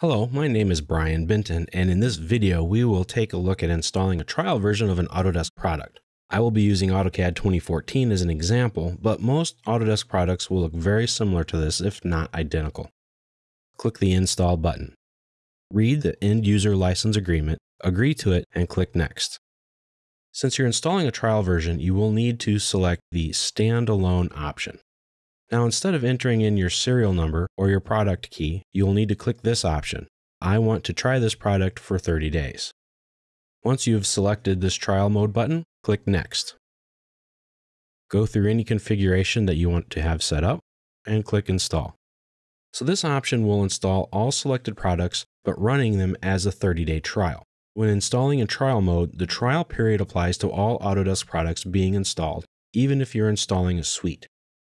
Hello, my name is Brian Benton, and in this video we will take a look at installing a trial version of an Autodesk product. I will be using AutoCAD 2014 as an example, but most Autodesk products will look very similar to this if not identical. Click the Install button. Read the End User License Agreement, agree to it, and click Next. Since you're installing a trial version, you will need to select the Standalone option. Now, instead of entering in your serial number or your product key, you'll need to click this option. I want to try this product for 30 days. Once you've selected this trial mode button, click Next. Go through any configuration that you want to have set up and click Install. So this option will install all selected products, but running them as a 30-day trial. When installing in trial mode, the trial period applies to all Autodesk products being installed, even if you're installing a suite.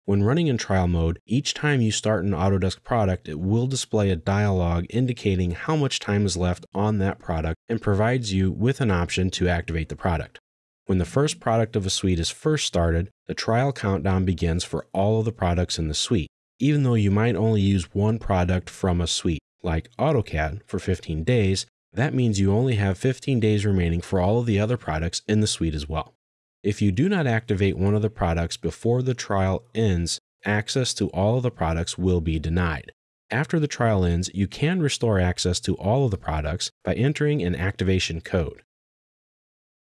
When running in trial mode, each time you start an Autodesk product, it will display a dialog indicating how much time is left on that product and provides you with an option to activate the product. When the first product of a suite is first started, the trial countdown begins for all of the products in the suite, even though you might only use one product from a suite, like AutoCAD, for 15 days, that means you only have 15 days remaining for all of the other products in the suite as well. If you do not activate one of the products before the trial ends, access to all of the products will be denied. After the trial ends, you can restore access to all of the products by entering an activation code.